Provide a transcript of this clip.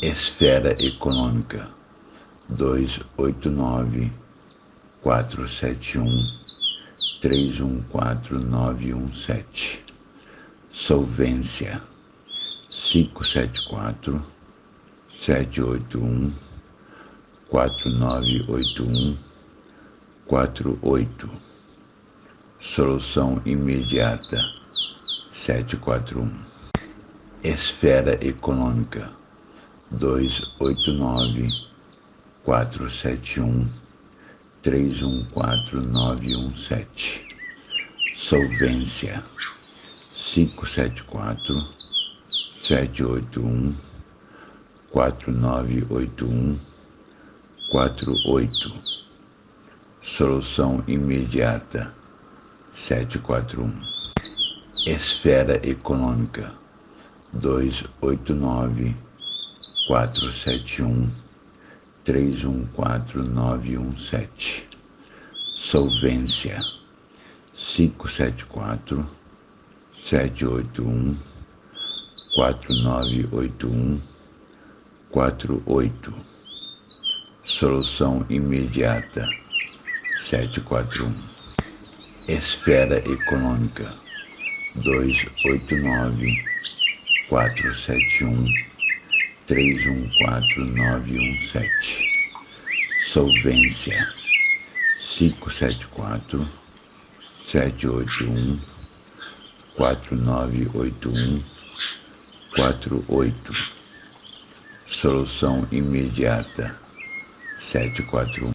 Esfera Econômica dois oito nove quatro sete um três um quatro nove um sete. Solvência cinco sete quatro sete oito um quatro nove oito um quatro oito. Solução imediata sete quatro um. Esfera Econômica dois oito nove quatro sete um três um quatro nove um sete. Solvência cinco sete quatro sete oito um quatro nove oito um quatro oito. Solução imediata sete quatro um. Esfera Econômica dois oito nove quatro sete um três um quatro nove um sete. Solvência cinco sete quatro sete oito um quatro nove oito um quatro oito. Solução imediata. sete quatro um. Esfera Econômica. dois oito nove quatro sete um três um quatro nove um sete. Solvência. cinco sete quatro sete oito um quatro nove oito um quatro oito. Solução imediata. sete quatro um